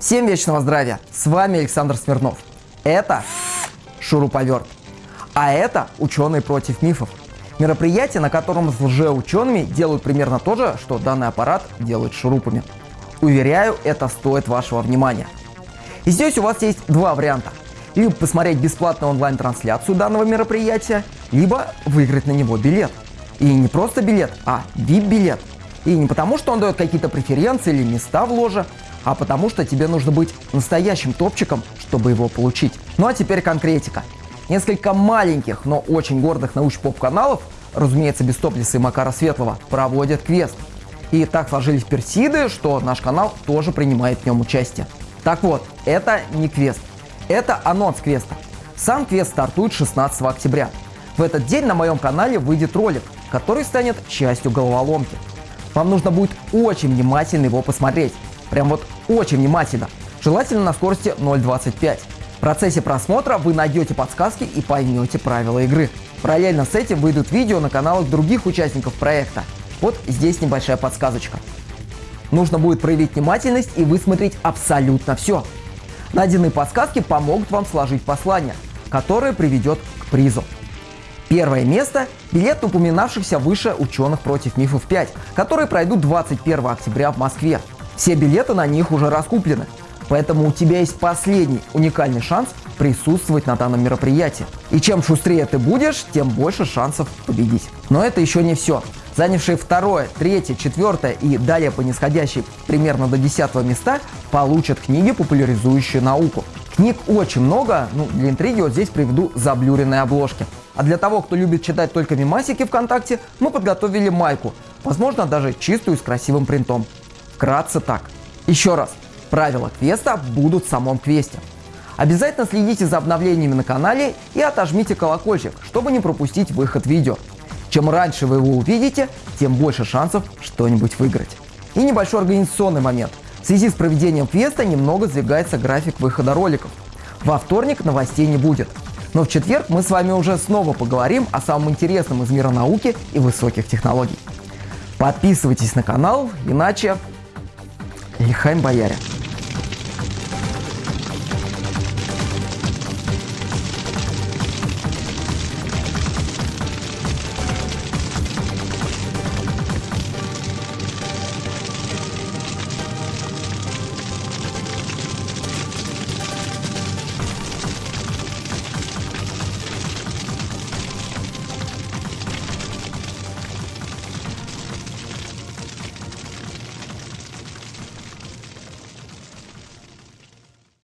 Всем вечного здравия! С вами Александр Смирнов. Это шуруповерт. А это ученые против мифов. Мероприятие, на котором с лжеучеными делают примерно то же, что данный аппарат делает шурупами. Уверяю, это стоит вашего внимания. И здесь у вас есть два варианта. Либо посмотреть бесплатную онлайн-трансляцию данного мероприятия, либо выиграть на него билет. И не просто билет, а VIP-билет. И не потому, что он дает какие-то преференции или места в ложе, а потому что тебе нужно быть настоящим топчиком, чтобы его получить. Ну а теперь конкретика. Несколько маленьких, но очень гордых науч-поп-каналов, разумеется, без топлиса и Макара Светлого, проводят квест. И так сложились персиды, что наш канал тоже принимает в нем участие. Так вот, это не квест. Это анонс квеста. Сам квест стартует 16 октября. В этот день на моем канале выйдет ролик, который станет частью головоломки. Вам нужно будет очень внимательно его посмотреть, Прям вот очень внимательно. Желательно на скорости 0.25. В процессе просмотра вы найдете подсказки и поймете правила игры. Параллельно с этим выйдут видео на каналах других участников проекта. Вот здесь небольшая подсказочка. Нужно будет проявить внимательность и высмотреть абсолютно все. Найденные подсказки помогут вам сложить послание, которое приведет к призу. Первое место – билет упоминавшихся выше ученых против мифов 5, которые пройдут 21 октября в Москве. Все билеты на них уже раскуплены. Поэтому у тебя есть последний уникальный шанс присутствовать на данном мероприятии. И чем шустрее ты будешь, тем больше шансов победить. Но это еще не все. Занявшие второе, третье, четвертое и далее по нисходящей примерно до десятого места получат книги, популяризующие науку. Книг очень много, ну для интриги вот здесь приведу заблюренные обложки. А для того, кто любит читать только мемасики ВКонтакте, мы подготовили майку, возможно даже чистую с красивым принтом. Вкратце так. Еще раз, правила квеста будут в самом квесте. Обязательно следите за обновлениями на канале и отожмите колокольчик, чтобы не пропустить выход видео. Чем раньше вы его увидите, тем больше шансов что-нибудь выиграть. И небольшой организационный момент. В связи с проведением квеста немного сдвигается график выхода роликов. Во вторник новостей не будет. Но в четверг мы с вами уже снова поговорим о самом интересном из мира науки и высоких технологий. Подписывайтесь на канал, иначе Лихаем бояре.